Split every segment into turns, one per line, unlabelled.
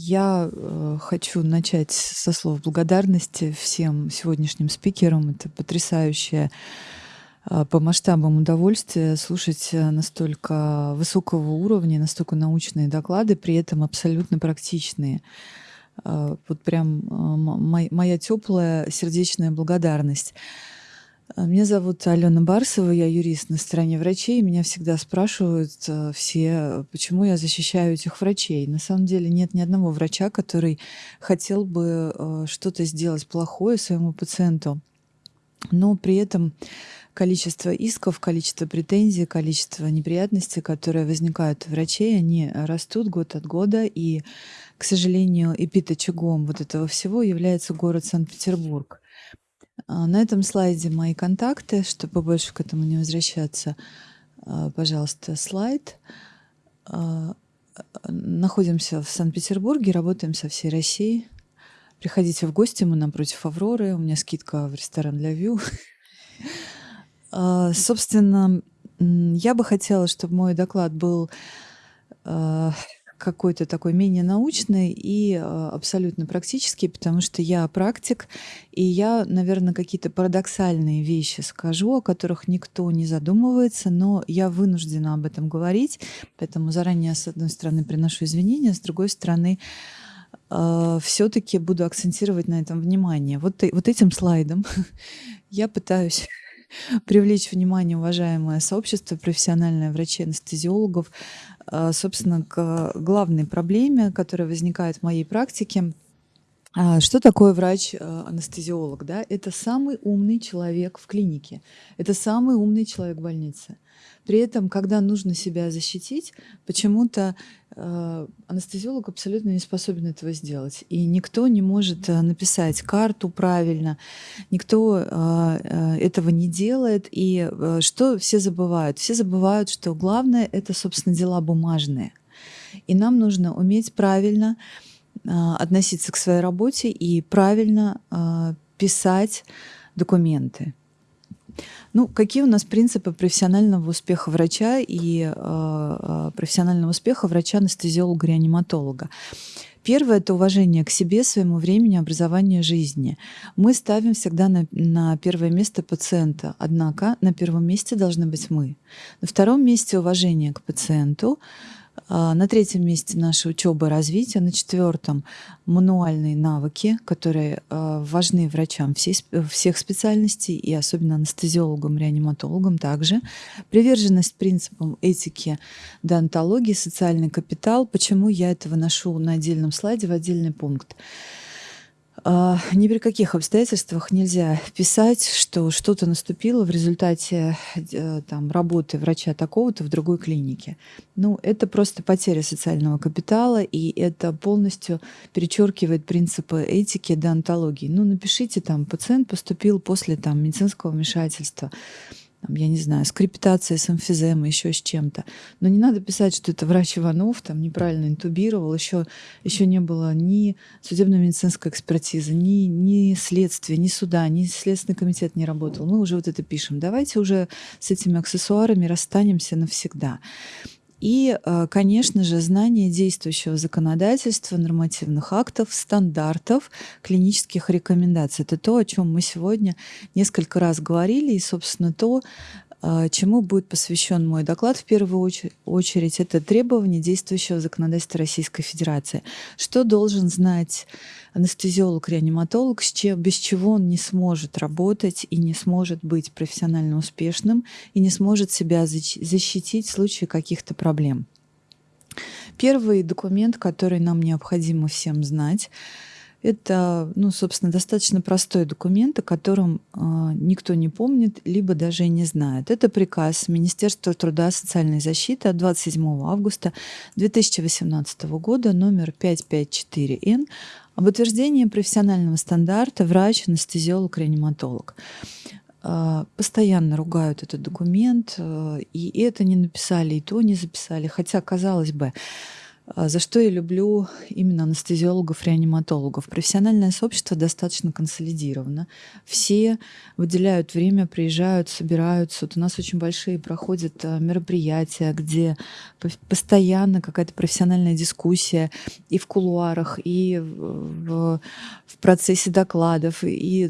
Я э, хочу начать со слов благодарности всем сегодняшним спикерам. Это потрясающее э, по масштабам удовольствие слушать э, настолько высокого уровня, настолько научные доклады, при этом абсолютно практичные. Э, вот прям э, моя теплая сердечная благодарность. А, меня зовут Алена Барсова, я юрист на стороне врачей. Меня всегда спрашивают э, все, почему я защищаю этих врачей. На самом деле нет ни одного врача, который хотел бы э, что-то сделать плохое своему пациенту. Но при этом количество исков, количество претензий, количество неприятностей, которые возникают у врачей, они растут год от года. И, к сожалению, эпиточагом вот этого всего является город Санкт-Петербург. А, на этом слайде мои контакты, чтобы больше к этому не возвращаться. А, пожалуйста, слайд. А, находимся в Санкт-Петербурге, работаем со всей Россией. Приходите в гости, мы напротив Авроры. У меня скидка в ресторан для Вью. Собственно, я бы хотела, чтобы мой доклад был какой-то такой менее научный и э, абсолютно практический, потому что я практик, и я, наверное, какие-то парадоксальные вещи скажу, о которых никто не задумывается, но я вынуждена об этом говорить, поэтому заранее, с одной стороны, приношу извинения, с другой стороны, э, все-таки буду акцентировать на этом внимание. Вот, вот этим слайдом я пытаюсь привлечь внимание уважаемое сообщество профессиональное врачей-анестезиологов, собственно, к главной проблеме, которая возникает в моей практике. А, что такое врач-анестезиолог? Да? Это самый умный человек в клинике, это самый умный человек в больнице. При этом, когда нужно себя защитить, почему-то э, анестезиолог абсолютно не способен этого сделать. И никто не может э, написать карту правильно, никто э, э, этого не делает. И э, что все забывают? Все забывают, что главное — это, собственно, дела бумажные. И нам нужно уметь правильно э, относиться к своей работе и правильно писать документы. Ну, какие у нас принципы профессионального успеха врача и э, э профессионального успеха врача-анестезиолога-реаниматолога? Первое – это уважение к себе, своему времени, образованию жизни. Мы ставим всегда на, на первое место пациента, однако на первом месте должны быть мы. На втором месте уважение к пациенту, на третьем месте наша учеба и развитие, на четвертом мануальные навыки, которые а, важны врачам всех специальностей и особенно анестезиологам, реаниматологам также. Приверженность принципам этики, деонтологии, социальный капитал. Почему я это выношу на отдельном слайде в отдельный пункт? А, ни при каких обстоятельствах нельзя писать, что что-то наступило в результате э, там, работы врача такого-то в другой клинике. Ну, это просто потеря социального капитала, и это полностью перечеркивает принципы этики, деонтологии. Ну, напишите там, пациент поступил после там, медицинского вмешательства там, я не знаю, с крепитацией, с эмфиземой, еще с чем-то. Но не надо писать, что это врач Иванов там неправильно интубировал, еще, еще не было ни судебно-медицинской экспертизы, ни, ни следствия, ни суда, ни Следственный комитет не работал. Мы уже вот это пишем. Давайте уже с этими аксессуарами расстанемся навсегда. И, э, конечно же, знание действующего законодательства, нормативных актов, стандартов, клинических рекомендаций. Это то, о чем мы сегодня несколько раз говорили, и, собственно, то, чему будет посвящен мой доклад в первую очередь, это требования действующего законодательства Российской Федерации. Что должен знать анестезиолог-реаниматолог, без чего он не сможет работать и не сможет быть профессионально успешным и не сможет себя защитить в случае каких-то проблем. Первый документ, который нам необходимо всем знать, это, ну, собственно, достаточно простой документ, о котором э, никто не помнит, либо даже и не знает. Это приказ Министерства труда и социальной защиты от 27 августа 2018 года номер 554Н об утверждении профессионального стандарта врач, анестезиолог, реаниматолог. А, постоянно ругают этот документ, э, и это не написали, и то не записали. Хотя, казалось бы, за что я люблю именно анестезиологов-реаниматологов? Профессиональное сообщество достаточно консолидировано. Все выделяют время, приезжают, собираются. Вот у нас очень большие проходят а, мероприятия, где постоянно какая-то профессиональная дискуссия и в кулуарах, и в, в процессе докладов, и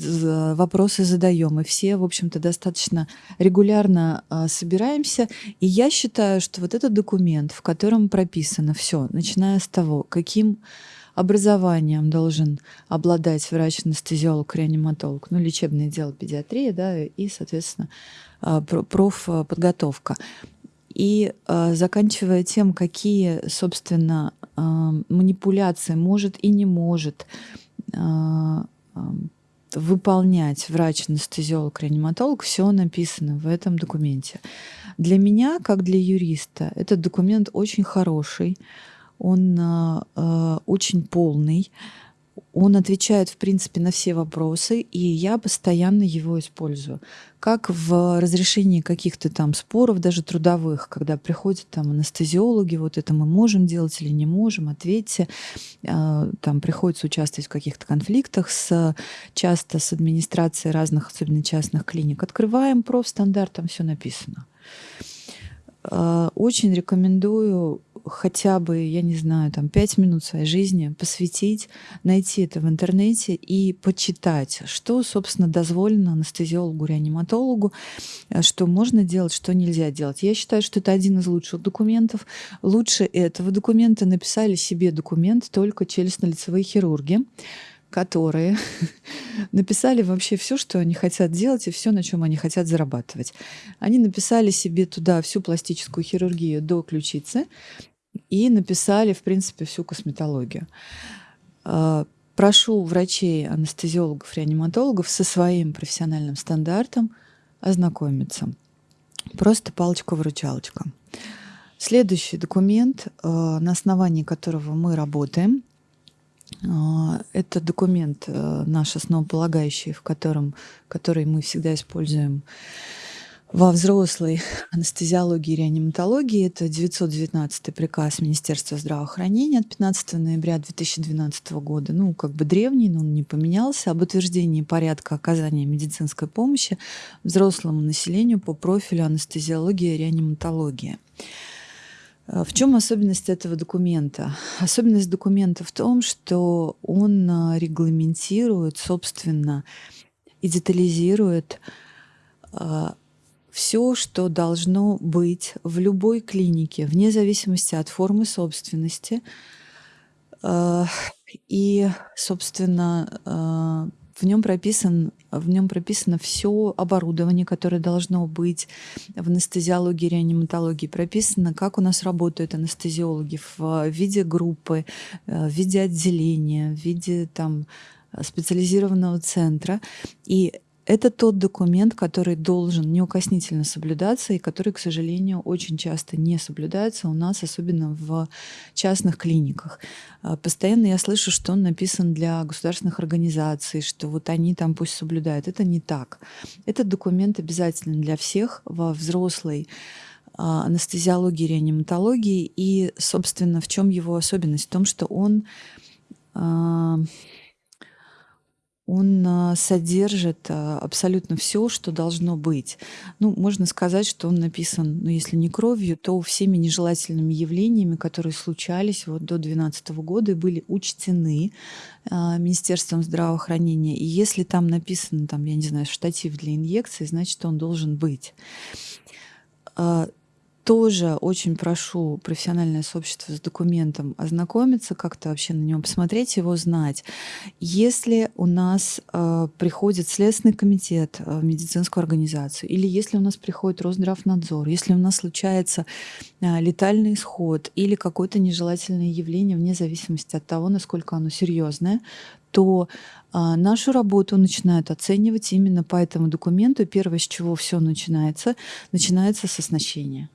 вопросы задаем. И все, в общем-то, достаточно регулярно а, собираемся. И я считаю, что вот этот документ, в котором прописано все, начиная с того, каким образованием должен обладать врач-анестезиолог-реаниматолог, ну, лечебное дело педиатрия, да, и, соответственно, а, профподготовка. И э, заканчивая тем, какие, собственно, э, манипуляции может и не может выполнять врач-анестезиолог-реаниматолог, все написано в этом документе. Для меня, как для юриста, этот документ очень хороший, он э, очень полный, он отвечает, в принципе, на все вопросы, и я постоянно его использую. Как в разрешении каких-то там споров, даже трудовых, когда приходят там анестезиологи, вот это мы можем делать или не можем, ответьте. Там приходится участвовать в каких-то конфликтах с, часто с администрацией разных, особенно частных клиник. Открываем профстандарт, там все написано. Очень рекомендую хотя бы, я не знаю, там пять минут своей жизни посвятить, найти это в интернете и почитать, что, собственно, дозволено анестезиологу, реаниматологу, э, что можно делать, что нельзя делать. Я считаю, что это один из лучших документов. Лучше этого документа написали себе документ только челюстно-лицевые хирурги которые написали вообще все, что они хотят делать и все, на чем они хотят зарабатывать. Они написали себе туда всю пластическую хирургию до ключицы, и написали, в принципе, всю косметологию. А, прошу врачей, анестезиологов, реаниматологов со своим профессиональным стандартом ознакомиться. Просто палочка-выручалочка. Следующий документ, а, на основании которого мы работаем, это документ наш основополагающий, в котором, который мы всегда используем во взрослой анестезиологии и реаниматологии. Это 919 приказ Министерства здравоохранения от 15 ноября 2012 года. Ну, как бы древний, но он не поменялся. Об утверждении порядка оказания медицинской помощи взрослому населению по профилю анестезиология и реаниматология. А, в чем особенность этого документа? Особенность документа в том, что он а, регламентирует, собственно, и детализирует а, все, что должно быть в любой клинике, вне зависимости от формы собственности. И, собственно, в нем прописан в нем прописано все оборудование, которое должно быть в анестезиологии, реаниматологии. Прописано, как у нас работают анестезиологи в виде группы, э, в виде отделения, в виде там специализированного центра. И это тот документ, который должен неукоснительно соблюдаться и который, к сожалению, очень часто не соблюдается у нас, особенно в частных клиниках. А, постоянно я слышу, что он написан для государственных организаций, что вот они там пусть соблюдают. Это не так. Этот документ обязателен для всех во взрослой а, анестезиологии, реаниматологии. И, собственно, в чем его особенность? В том, что он а, он а, содержит а, абсолютно все, что должно быть. Ну, можно сказать, что он написан, ну, если не кровью, то всеми нежелательными явлениями, которые случались вот до 2012 года и были учтены а, Министерством здравоохранения. И если там написано, там, я не знаю, штатив для инъекции, значит, он должен быть тоже очень прошу профессиональное сообщество с документом ознакомиться, как-то вообще на него посмотреть, его знать. Если у нас э, приходит Следственный комитет э, в медицинскую организацию, или если у нас приходит Росздравнадзор, если у нас случается э, летальный исход или какое-то нежелательное явление, вне зависимости от того, насколько оно серьезное, то а, нашу работу начинают оценивать именно по этому документу. Первое, с чего все начинается, начинается с оснащения.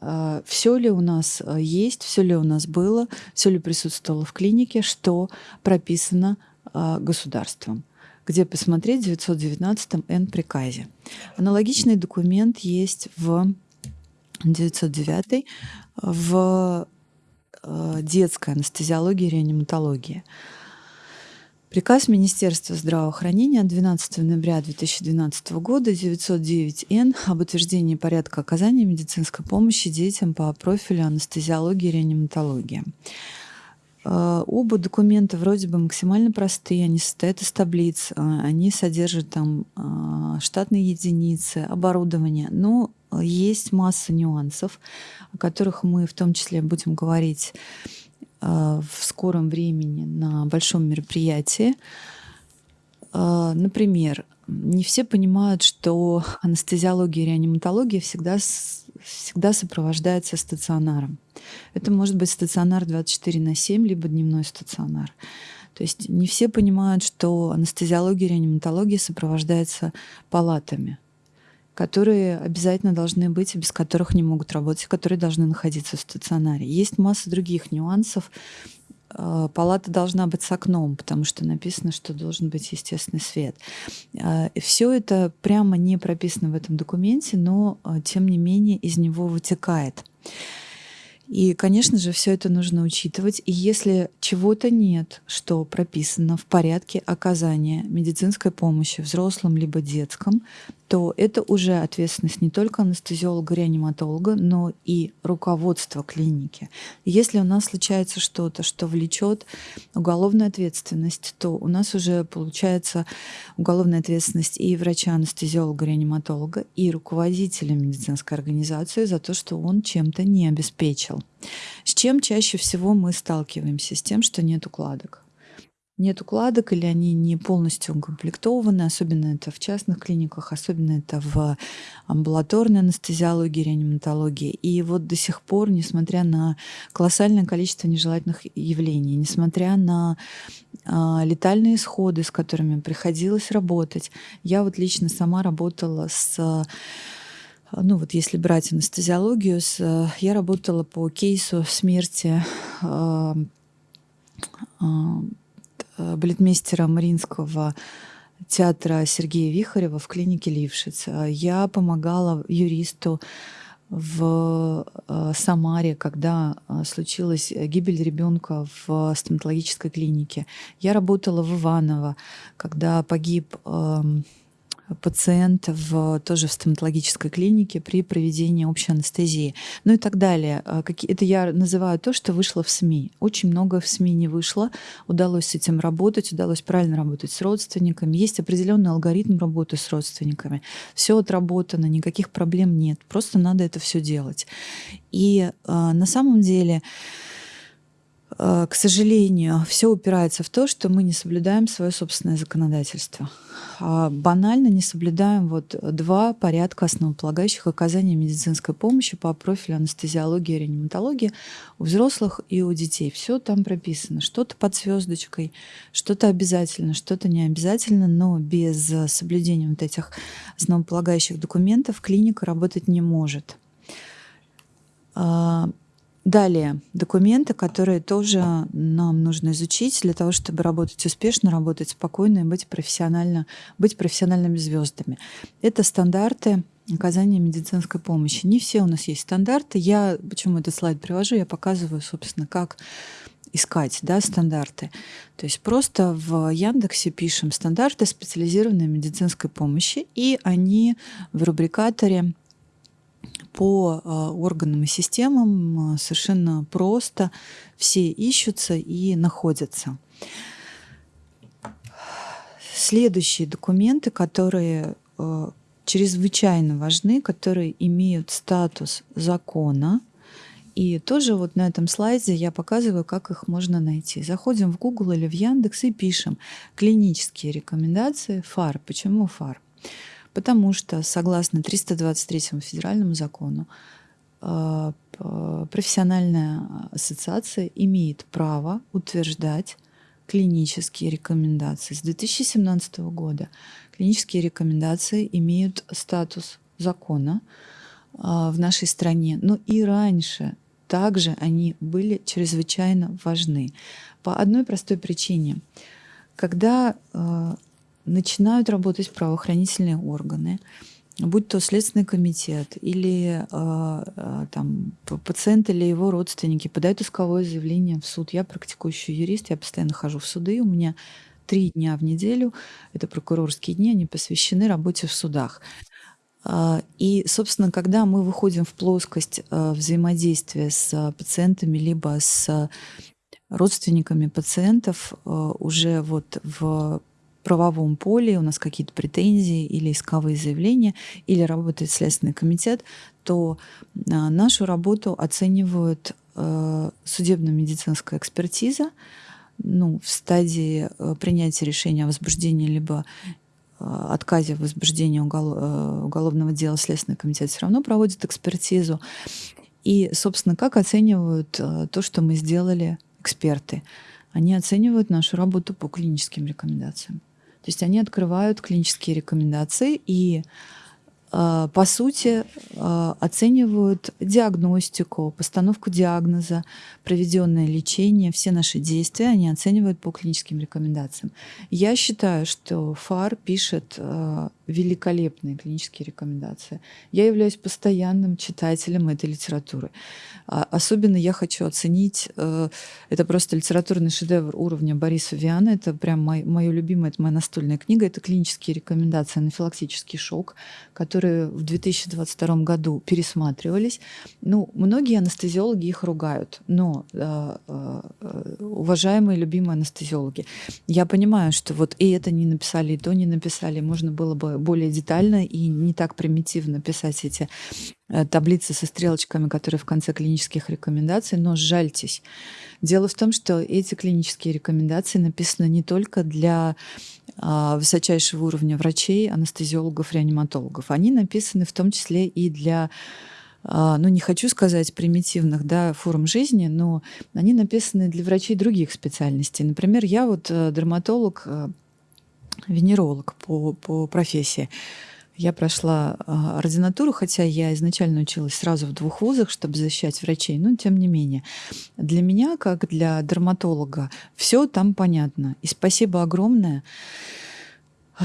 А, все ли у нас а, есть, все ли у нас было, все ли присутствовало в клинике, что прописано а, государством где посмотреть в 919 Н приказе. Аналогичный документ есть в 909 в э, детская анестезиология и реаниматология. Приказ Министерства здравоохранения от 12 ноября 2012 года 909-Н об утверждении порядка оказания медицинской помощи детям по профилю анестезиологии и реаниматологии. Э, оба документа вроде бы максимально простые, они состоят из таблиц, э, они содержат там э, штатные единицы, оборудование, но есть масса нюансов, о которых мы в том числе будем говорить в скором времени на большом мероприятии. Например, не все понимают, что анестезиология и реаниматология всегда, всегда сопровождается стационаром. Это может быть стационар 24 на 7, либо дневной стационар. То есть не все понимают, что анестезиология и реаниматология сопровождается палатами, которые обязательно должны быть, без которых не могут работать, которые должны находиться в стационаре. Есть масса других нюансов, а, палата должна быть с окном, потому что написано, что должен быть естественный свет. А, Все это прямо не прописано в этом документе, но а, тем не менее из него вытекает. И, конечно же, все это нужно учитывать. И если чего-то нет, что прописано в порядке оказания медицинской помощи взрослым либо детском, то это уже ответственность не только анестезиолога-реаниматолога, но и руководства клиники. Если у нас случается что-то, что влечет уголовную ответственность, то у нас уже получается уголовная ответственность и врача-анестезиолога-реаниматолога, и руководителя медицинской организации за то, что он чем-то не обеспечил. С чем чаще всего мы сталкиваемся? С тем, что нет укладок нет укладок или они не полностью укомплектованы, особенно это в частных клиниках, особенно это в амбулаторной анестезиологии, реаниматологии. И вот до сих пор, несмотря на колоссальное количество нежелательных явлений, несмотря на а, летальные исходы, с которыми приходилось работать, я вот лично сама работала с ну вот если брать анестезиологию, с, я работала по кейсу смерти э, Э, балетмейстера Мариинского театра Сергея Вихарева в клинике Лившиц. Я помогала юристу в э, Самаре, когда э, случилась гибель ребенка в стоматологической клинике. Я работала в Иваново, когда погиб эм, пациент в, тоже в стоматологической клинике при проведении общей анестезии, ну и так далее. А, это я называю то, что вышло в СМИ. Очень много в СМИ не вышло, удалось с этим работать, удалось правильно работать с родственниками. Есть определенный алгоритм работы с родственниками. Все отработано, никаких проблем нет, просто надо это все делать. И э, на самом деле к сожалению, все упирается в то, что мы не соблюдаем свое собственное законодательство. А банально не соблюдаем вот два порядка основополагающих оказания медицинской помощи по профилю анестезиологии и реаниматологии у взрослых и у детей. Все там прописано. Что-то под звездочкой, что-то обязательно, что-то не обязательно, но без соблюдения вот этих основополагающих документов клиника работать не может. Далее, документы, которые тоже нам нужно изучить для того, чтобы работать успешно, работать спокойно и быть, профессионально, быть профессиональными звездами. Это стандарты оказания медицинской помощи. Не все у нас есть стандарты. Я почему этот слайд привожу? Я показываю, собственно, как искать да, стандарты. То есть просто в Яндексе пишем стандарты специализированной медицинской помощи, и они в рубрикаторе по а, органам и системам а, совершенно просто все ищутся и находятся. Следующие документы, которые а, чрезвычайно важны, которые имеют статус закона. И тоже вот на этом слайде я показываю, как их можно найти. Заходим в Google или в Яндекс и пишем клинические рекомендации ФАР. Почему ФАР? Потому что, согласно 323 федеральному закону, а, профессиональная ассоциация имеет право утверждать клинические рекомендации. С 2017 года клинические рекомендации имеют статус закона а, в нашей стране, но и раньше также они были чрезвычайно важны. По одной простой причине. Когда а, начинают работать правоохранительные органы, будь то Следственный комитет или э, там пациент или его родственники подают исковое заявление в суд. Я практикующий юрист, я постоянно хожу в суды, у меня три дня в неделю, это прокурорские дни, они посвящены работе в судах. И, собственно, когда мы выходим в плоскость взаимодействия с пациентами, либо с родственниками пациентов уже вот в правовом поле, у нас какие-то претензии или исковые заявления, или работает Следственный комитет, то а, нашу работу оценивают э, судебно-медицинская экспертиза, ну, в стадии э, принятия решения о возбуждении либо э, отказе в возбуждении уголовного дела Следственный комитет все равно проводит экспертизу. И, собственно, как оценивают то, что мы сделали эксперты? Они оценивают нашу работу по клиническим рекомендациям. То есть они открывают клинические рекомендации и по сути, а, оценивают диагностику, постановку диагноза, проведенное лечение, все наши действия они оценивают по клиническим рекомендациям. Я считаю, что ФАР пишет а, великолепные клинические рекомендации. Я являюсь постоянным читателем этой литературы. Особенно я хочу оценить, э, это просто литературный шедевр уровня Бориса Виана, это прям мое любимое, это моя настольная книга, это клинические рекомендации «Анафилактический шок», которые в 2022 году пересматривались. Ну, многие анестезиологи их ругают, но, э, э, уважаемые, любимые анестезиологи, я понимаю, что вот и это не написали, и то не написали, можно было бы более детально и не так примитивно писать эти э, таблицы со стрелочками, которые в конце клинических рекомендаций, но жальтесь. Дело в том, что эти клинические рекомендации написаны не только для высочайшего уровня врачей, анестезиологов, реаниматологов. Они написаны в том числе и для а, ну, не хочу сказать примитивных да, форм жизни, но они написаны для врачей других специальностей. Например, я вот э, дерматолог, э, венеролог по, по профессии. Я прошла э, ординатуру, хотя я изначально училась сразу в двух вузах, чтобы защищать врачей, но тем не менее. Для меня, как для дерматолога, все там понятно. И спасибо огромное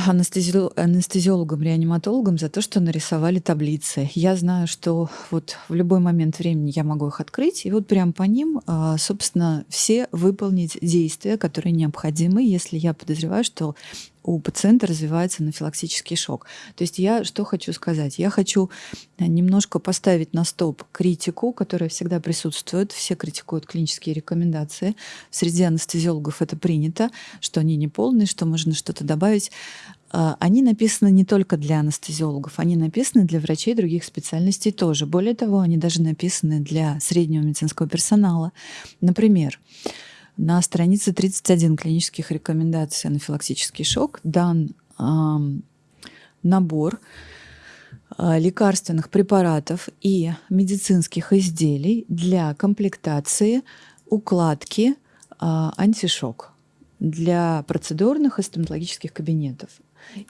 анестези... анестезиологам, реаниматологам за то, что нарисовали таблицы. Я знаю, что вот в любой момент времени я могу их открыть, и вот прям по ним, а, собственно, все выполнить действия, которые необходимы, если я подозреваю, что у пациента развивается анафилактический шок. То есть я что хочу сказать? Я хочу немножко поставить на стоп критику, которая всегда присутствует. Все критикуют клинические рекомендации. Среди анестезиологов это принято, что они не полные, что можно что-то добавить. А, они написаны не только для анестезиологов, они написаны для врачей других специальностей тоже. Более того, они даже написаны для среднего медицинского персонала. Например, на странице 31 клинических рекомендаций анафилактический шок дан э, набор э, лекарственных препаратов и медицинских изделий для комплектации укладки э, антишок для процедурных и стоматологических кабинетов.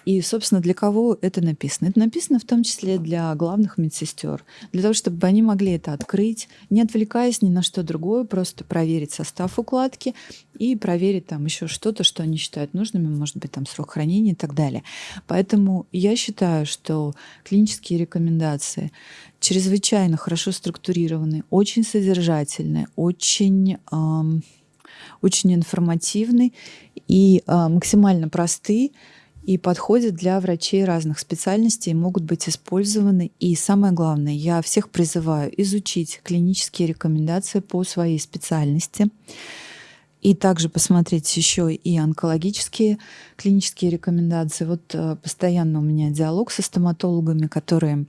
И, собственно, для кого это написано? Это написано в том числе для главных медсестер, для того, чтобы они могли это открыть, не отвлекаясь ни на что другое, просто проверить состав укладки и проверить там еще что-то, что они считают нужными, может быть, там срок хранения и так далее. Поэтому я считаю, что клинические рекомендации чрезвычайно хорошо структурированы, очень содержательные, очень, эм, очень информативны и э, максимально простые и подходят для врачей разных специальностей, могут быть использованы. И самое главное, я всех призываю изучить клинические рекомендации по своей специальности и также посмотреть еще и онкологические клинические рекомендации. Вот э, постоянно у меня диалог со стоматологами, которые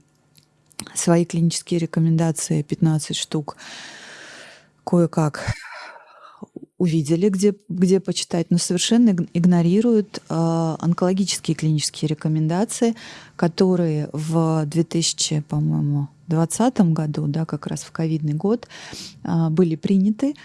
свои клинические рекомендации, 15 штук, кое-как увидели, где, где почитать, но совершенно игнорируют э, онкологические клинические рекомендации, которые в 2000, по-моему, 2020 году, да, как раз в ковидный год, э, были приняты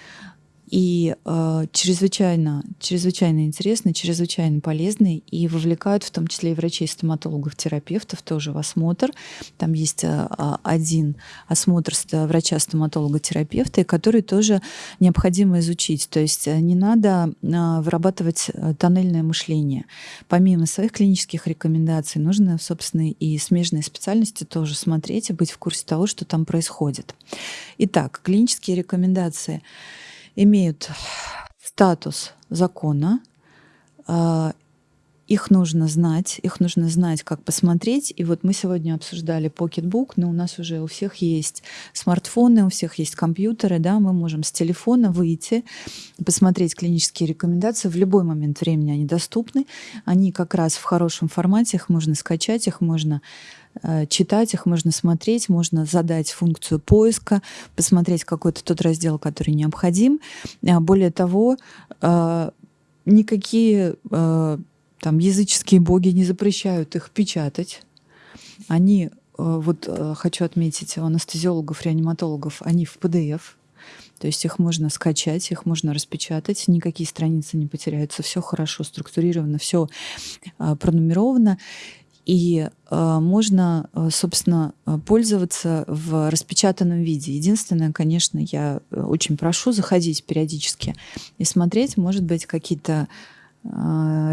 и э, чрезвычайно, чрезвычайно интересный, чрезвычайно полезный и вовлекают в том числе и врачей, стоматологов, терапевтов тоже в осмотр. Там есть э, один осмотр врача-стоматолога, терапевта, который тоже необходимо изучить. То есть э, не надо э, вырабатывать тоннельное мышление. Помимо своих клинических рекомендаций, нужно, собственно, и смежные специальности тоже смотреть и быть в курсе того, что там происходит. Итак, клинические рекомендации – имеют статус закона, а, их нужно знать, их нужно знать, как посмотреть. И вот мы сегодня обсуждали Pocketbook, но у нас уже у всех есть смартфоны, у всех есть компьютеры, да, мы можем с телефона выйти, посмотреть клинические рекомендации. В любой момент времени они доступны. Они как раз в хорошем формате, их можно скачать, их можно читать их, можно смотреть, можно задать функцию поиска, посмотреть какой-то тот раздел, который необходим. А более того, э, никакие э, там языческие боги не запрещают их печатать. Они, вот хочу отметить, у анестезиологов, реаниматологов, они в PDF, то есть их можно скачать, их можно распечатать, никакие страницы не потеряются, все хорошо структурировано, все пронумеровано. И э, можно, э, собственно, э, пользоваться в распечатанном виде. Единственное, конечно, я э, очень прошу заходить периодически и смотреть, может быть, какие-то э,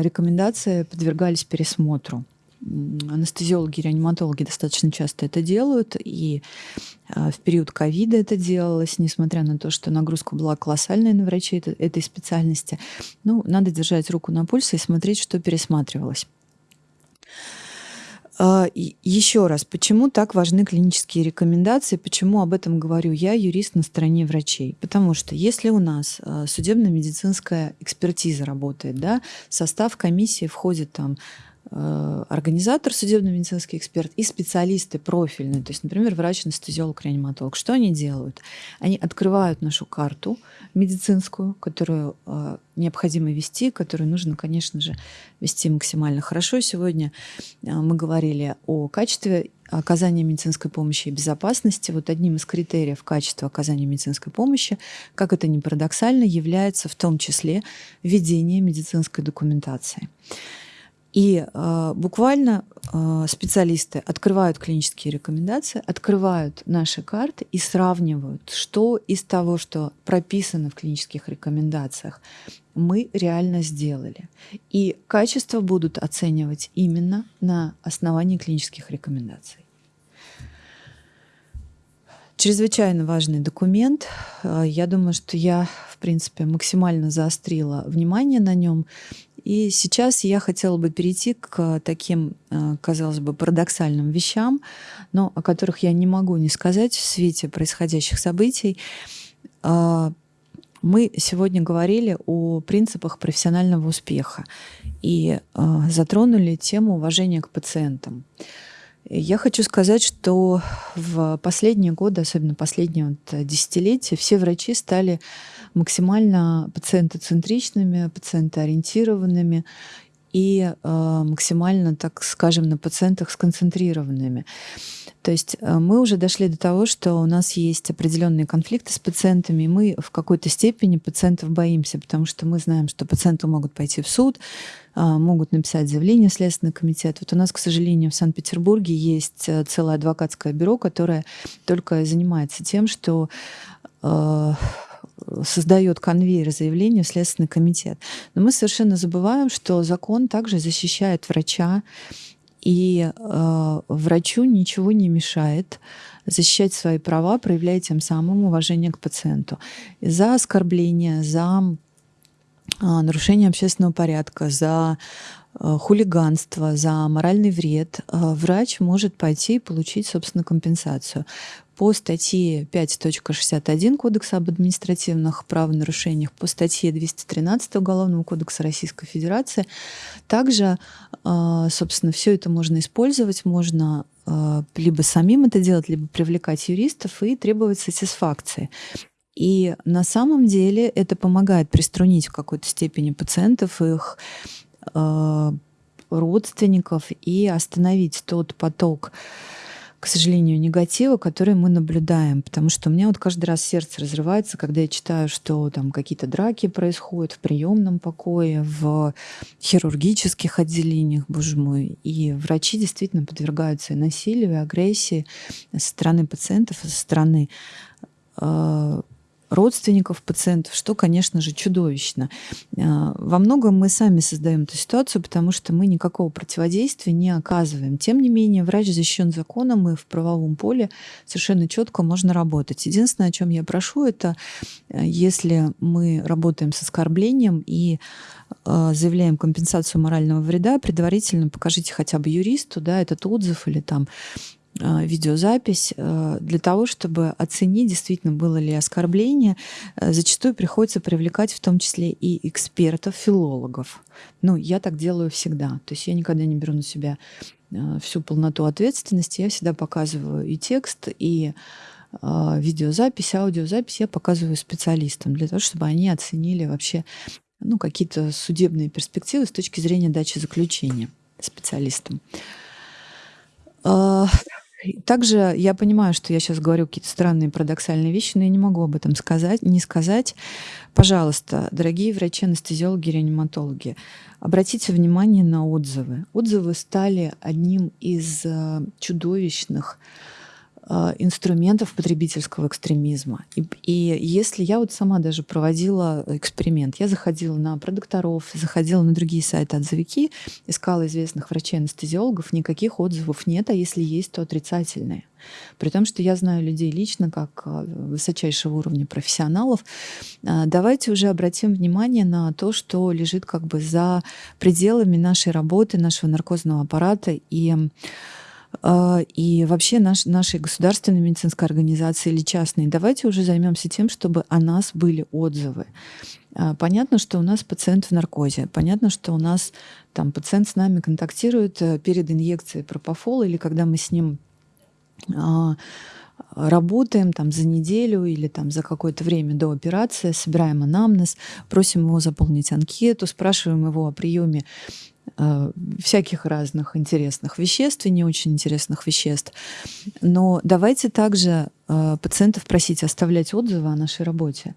рекомендации подвергались пересмотру. Анестезиологи, реаниматологи достаточно часто это делают, и в период ковида это делалось, несмотря на то, что нагрузка была колоссальная на врачей этой специальности. Ну, надо держать руку на пульсе и смотреть, что пересматривалось. А, Еще раз, почему так важны клинические рекомендации, почему об этом говорю я, юрист на стороне врачей? Потому что если у нас а, судебно-медицинская экспертиза работает, да, состав комиссии входит там организатор, судебно-медицинский эксперт и специалисты профильные, то есть, например, врач-анестезиолог, реаниматолог. Что они делают? Они открывают нашу карту медицинскую, которую э, необходимо вести, которую нужно, конечно же, вести максимально хорошо. Сегодня э, мы говорили о качестве оказания медицинской помощи и безопасности. Вот одним из критериев качества оказания медицинской помощи, как это ни парадоксально, является в том числе ведение медицинской документации. И э, буквально э, специалисты открывают клинические рекомендации, открывают наши карты и сравнивают, что из того, что прописано в клинических рекомендациях, мы реально сделали. И качество будут оценивать именно на основании клинических рекомендаций. Чрезвычайно важный документ. Э, я думаю, что я, в принципе, максимально заострила внимание на нем. И сейчас я хотела бы перейти к таким, э, казалось бы, парадоксальным вещам, но о которых я не могу не сказать в свете происходящих событий. А, мы сегодня говорили о принципах профессионального успеха и э, затронули тему уважения к пациентам. Я хочу сказать, что в последние годы, особенно последние вот десятилетия, все врачи стали максимально пациентоцентричными, пациентоориентированными и э, максимально, так скажем, на пациентах сконцентрированными. То есть э, мы уже дошли до того, что у нас есть определенные конфликты с пациентами, и мы в какой-то степени пациентов боимся, потому что мы знаем, что пациенты могут пойти в суд, э, могут написать заявление в Следственный комитет. Вот у нас, к сожалению, в Санкт-Петербурге есть целое адвокатское бюро, которое только занимается тем, что создает конвейер заявлений в Следственный комитет. Но мы совершенно забываем, что закон также защищает врача, и э, врачу ничего не мешает защищать свои права, проявляя тем самым уважение к пациенту. За оскорбление, за э, нарушение общественного порядка, за э, хулиганство, за моральный вред э, врач может пойти и получить, собственно, компенсацию по статье 5.61 Кодекса об административных правонарушениях, по статье 213 Уголовного кодекса Российской Федерации. Также, а, собственно, все это можно использовать, можно а, либо самим это делать, либо привлекать юристов и требовать сатисфакции. И на самом деле это помогает приструнить в какой-то степени пациентов, их а, родственников и остановить тот поток к сожалению, негатива, который мы наблюдаем. Потому что у меня вот каждый раз сердце разрывается, когда я читаю, что там какие-то драки происходят в приемном покое, в хирургических отделениях, боже мой. И врачи действительно подвергаются и насилию, и агрессии со стороны пациентов, со стороны э, родственников пациентов, что, конечно же, чудовищно. А, во многом мы сами создаем эту ситуацию, потому что мы никакого противодействия не оказываем. Тем не менее, врач защищен законом, и в правовом поле совершенно четко можно работать. Единственное, о чем я прошу, это э, если мы работаем с оскорблением и э, заявляем компенсацию морального вреда, предварительно покажите хотя бы юристу да, этот отзыв или там видеозапись а, для того, чтобы оценить, действительно было ли оскорбление. Э, зачастую приходится привлекать в том числе и экспертов, филологов. Ну, я так делаю всегда. То есть я никогда не беру на себя всю полноту ответственности. Я всегда показываю и текст, и видеозапись, аудиозапись я показываю специалистам для того, чтобы они оценили вообще ну, какие-то судебные перспективы с точки зрения дачи заключения специалистам. Также я понимаю, что я сейчас говорю какие-то странные парадоксальные вещи, но я не могу об этом сказать, не сказать. Пожалуйста, дорогие врачи-анестезиологи, реаниматологи, обратите внимание на отзывы. Отзывы стали одним из э, чудовищных инструментов потребительского экстремизма. И, и если я вот сама даже проводила эксперимент, я заходила на продукторов, заходила на другие сайты отзывики, искала известных врачей-анестезиологов, никаких отзывов нет, а если есть, то отрицательные. При том, что я знаю людей лично, как а, высочайшего уровня профессионалов, а, давайте уже обратим внимание на то, что лежит как бы за пределами нашей работы, нашего наркозного аппарата и и вообще наш, нашей государственной медицинской организации или частной, давайте уже займемся тем, чтобы о нас были отзывы. А, понятно, что у нас пациент в наркозе. Понятно, что у нас там пациент с нами контактирует э, перед инъекцией пропофола или когда мы с ним а, работаем там за неделю или там за какое-то время до операции, собираем анамнез, просим его заполнить анкету, спрашиваем его о приеме Э, всяких разных интересных веществ и не очень интересных веществ. Но давайте также э, пациентов просить оставлять отзывы о нашей работе.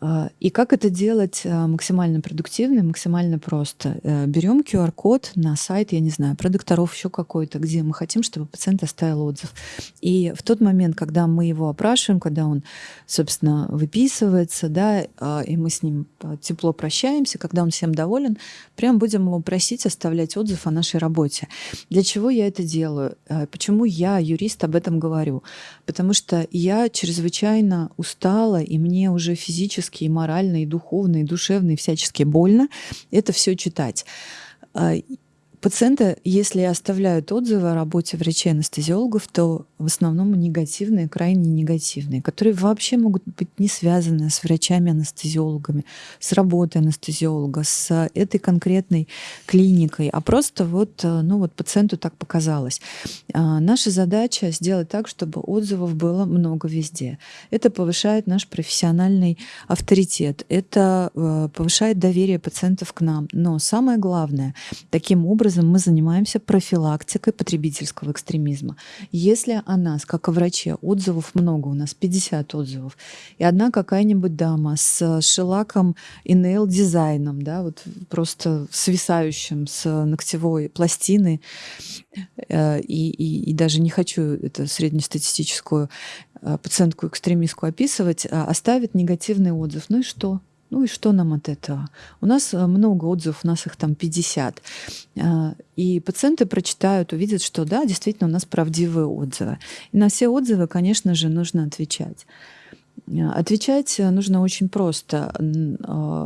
А, и как это делать а, максимально продуктивно и максимально просто? Э, Берем QR-код на сайт, я не знаю, продукторов еще какой-то, где мы хотим, чтобы пациент оставил отзыв. И в тот момент, когда мы его опрашиваем, когда он, собственно, выписывается, да, а, и мы с ним тепло прощаемся, когда он всем доволен, прям будем его просить оставлять отзыв о нашей работе. Для чего я это делаю? Почему я, юрист, об этом говорю? Потому что я чрезвычайно устала, и мне уже физически физически, и морально, и духовно, и душевно, и всячески больно это все читать. Пациенты, если оставляют отзывы о работе врачей-анестезиологов, то в основном негативные, крайне негативные, которые вообще могут быть не связаны с врачами-анестезиологами, с работой анестезиолога, с этой конкретной клиникой, а просто вот, ну вот пациенту так показалось. А наша задача сделать так, чтобы отзывов было много везде. Это повышает наш профессиональный авторитет, это э, повышает доверие пациентов к нам. Но самое главное, таким образом образом мы занимаемся профилактикой потребительского экстремизма. Если о нас, как о враче, отзывов много, у нас 50 отзывов, и одна какая-нибудь дама с шелаком и нейл-дизайном, да, вот просто свисающим с ногтевой пластины, э, и, и, и даже не хочу это среднестатистическую э, пациентку-экстремистку описывать, а оставит негативный отзыв. Ну и что? Ну и что нам от этого? У нас э, много отзывов, у нас их там 50. А, и пациенты прочитают, увидят, что да, действительно у нас правдивые отзывы. И на все отзывы, конечно же, нужно отвечать. А, отвечать нужно очень просто.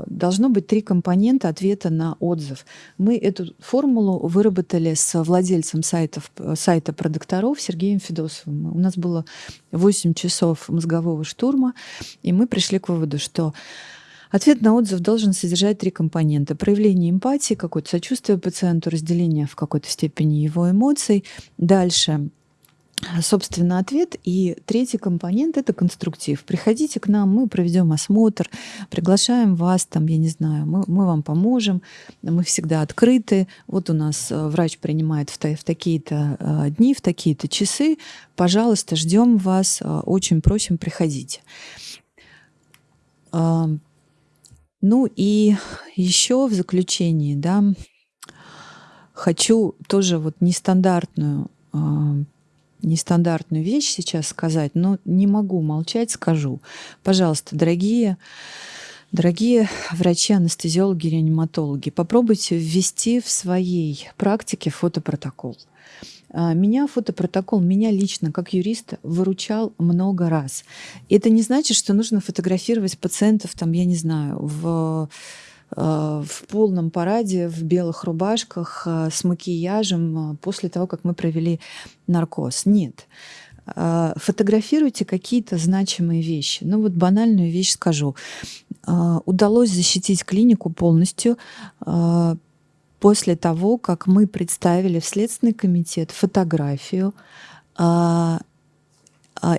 Должно быть три компонента ответа на отзыв. Мы эту формулу выработали с владельцем сайтов, сайта продукторов Сергеем Федосовым. У нас было 8 часов мозгового штурма, и мы пришли к выводу, что Ответ на отзыв должен содержать три компонента. Проявление эмпатии, какое-то сочувствие пациенту, разделение в какой-то степени его эмоций. Дальше собственно, ответ. И третий компонент– это конструктив. Приходите к нам, мы проведем осмотр, приглашаем вас, там, я не знаю, мы, мы вам поможем, мы всегда открыты. Вот у нас э, врач принимает в, в такие-то э, дни, в такие-то часы. Пожалуйста, ждем вас, э, очень просим, приходите. Ну и еще в заключении, да, хочу тоже вот нестандартную нестандартную вещь сейчас сказать, но не могу молчать, скажу. Пожалуйста, дорогие, дорогие врачи, анестезиологи, реаниматологи, попробуйте ввести в своей практике фотопротокол. А, меня фотопротокол, меня лично, как юриста, выручал много раз. Это не значит, что нужно фотографировать пациентов, там, я не знаю, в Э, в полном параде, в белых рубашках, э, с макияжем после того, как мы провели наркоз. Нет. Фотографируйте какие-то значимые вещи. Ну вот банальную вещь скажу. Удалось защитить клинику полностью после того, как мы представили в Следственный комитет фотографию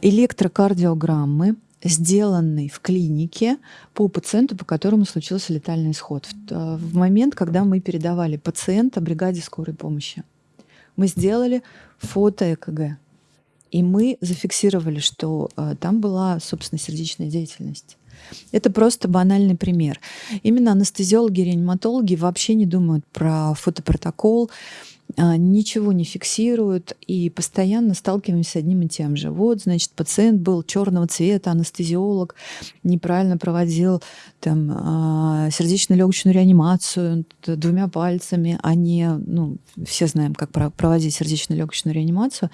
электрокардиограммы сделанный в клинике по пациенту, по которому случился летальный исход. В, э, в момент, когда мы передавали пациента бригаде скорой помощи. Мы сделали фото ЭКГ. И мы зафиксировали, что там была, собственно, сердечная деятельность. Это просто банальный пример. Именно анестезиологи, реаниматологи вообще не думают про фотопротокол, ничего не фиксируют и постоянно сталкиваемся одним и тем же. Вот, значит, пациент был черного цвета, анестезиолог неправильно проводил там, а, сердечно-легочную реанимацию двумя пальцами, а не, ну, все знаем, как проводить сердечно-легочную реанимацию.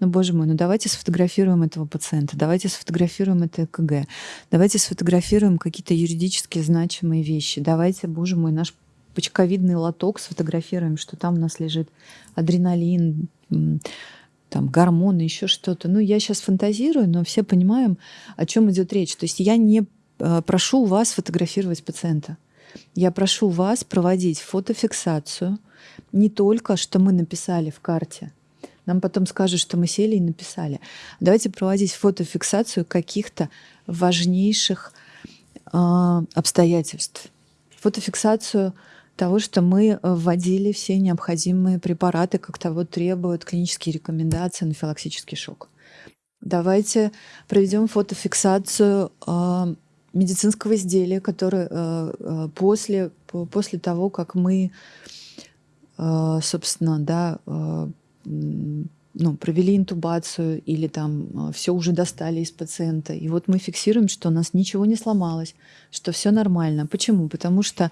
Но, боже мой, ну давайте сфотографируем этого пациента, давайте сфотографируем это ЭКГ, давайте сфотографируем какие-то юридически значимые вещи, давайте, боже мой, наш почковидный лоток сфотографируем, что там у нас лежит адреналин, там гормоны, еще что-то. Ну, я сейчас фантазирую, но все понимаем, о чем идет речь. То есть я не э, прошу вас фотографировать пациента. Я прошу вас проводить фотофиксацию не только, что мы написали в карте. Нам потом скажут, что мы сели и написали. Давайте проводить фотофиксацию каких-то важнейших э, обстоятельств. Фотофиксацию того, что мы э, вводили все необходимые препараты, как того требуют клинические рекомендации на филаксический шок. Давайте проведем фотофиксацию э, медицинского изделия, которое э, э, после, после того, как мы, э, собственно, да, э, ну, провели интубацию или там все уже достали из пациента. И вот мы фиксируем, что у нас ничего не сломалось, что все нормально. Почему? Потому что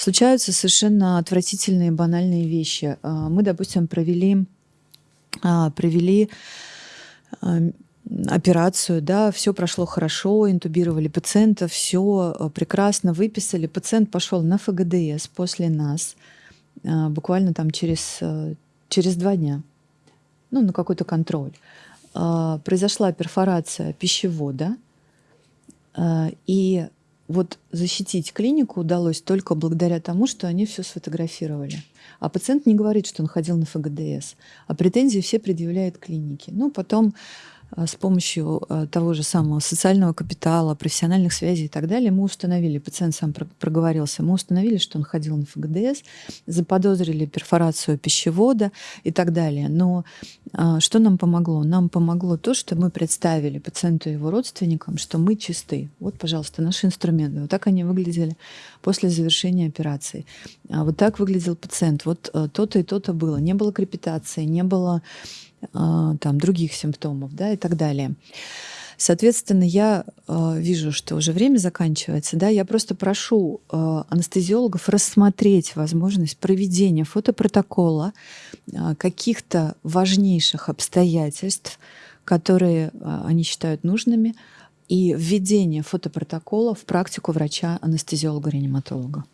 случаются совершенно отвратительные банальные вещи. А, мы, допустим, провели, а, провели а, операцию, да, все прошло хорошо, интубировали пациента, все прекрасно выписали. Пациент пошел на ФГДС после нас, буквально там через, через два дня, ну, на какой-то контроль. Произошла перфорация пищевода, и вот защитить клинику удалось только благодаря тому, что они все сфотографировали. А пациент не говорит, что он ходил на ФГДС, а претензии все предъявляет клинике. Ну, потом с помощью а, того же самого социального капитала, профессиональных связей и так далее, мы установили, пациент сам проговорился, мы установили, что он ходил на ФГДС, заподозрили перфорацию пищевода и так далее. Но а, что нам помогло? Нам помогло то, что мы представили пациенту и его родственникам, что мы чисты. Вот, пожалуйста, наши инструменты. Вот так они выглядели после завершения операции. Вот так выглядел пациент. Вот то-то и то-то было. Не было крепитации, не было а, там, других симптомов да, и так далее. Соответственно, я э, вижу, что уже время заканчивается. Да, я просто прошу э, анестезиологов рассмотреть возможность проведения фотопротокола э, каких-то важнейших обстоятельств, которые э, они считают нужными, и введение фотопротокола в практику врача-анестезиолога-реаниматолога.